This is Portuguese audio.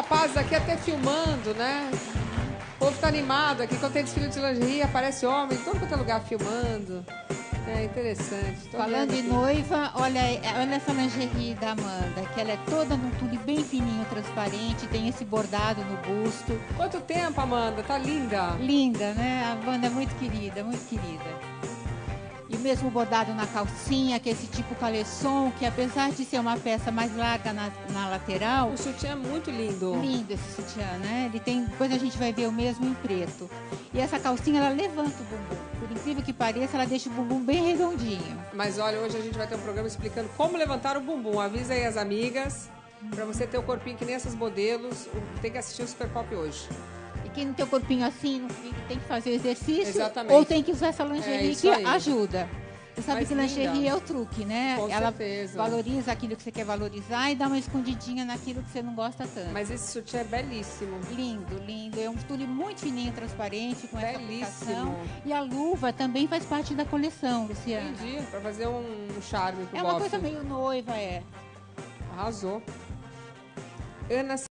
rapazes aqui até filmando, né? O povo tá animado aqui. Quando tem desfile de lingerie, aparece homem em todo quanto é lugar filmando. É interessante. Tô Falando aqui. noiva, olha, olha essa lingerie da Amanda, que ela é toda num tule bem fininho, transparente, tem esse bordado no busto. Quanto tempo, Amanda? Tá linda. Linda, né? A Amanda é muito querida, muito querida. Mesmo bordado na calcinha, que é esse tipo caleçon, que apesar de ser uma peça mais larga na, na lateral, O sutiã é muito lindo. lindo esse sutiã, né? Ele tem, depois a gente vai ver o mesmo em preto. E essa calcinha, ela levanta o bumbum. Por incrível que pareça, ela deixa o bumbum bem redondinho. Mas olha, hoje a gente vai ter um programa explicando como levantar o bumbum. Avisa aí as amigas. Pra você ter o corpinho que nem essas modelos, tem que assistir o Super Pop hoje. E quem não tem o corpinho assim, tem que fazer exercício, Exatamente. ou tem que usar essa É lingerie isso que aí. ajuda. Você sabe Mas que lingerie linda. é o truque, né? Com Ela certeza. valoriza aquilo que você quer valorizar e dá uma escondidinha naquilo que você não gosta tanto. Mas esse sutiã é belíssimo. Lindo, lindo. É um tule muito fininho, transparente, com essa Belíssimo. aplicação. E a luva também faz parte da coleção, Luciana. Entendi. Pra fazer um charme pro É uma bofe. coisa meio noiva, é. Arrasou. Ana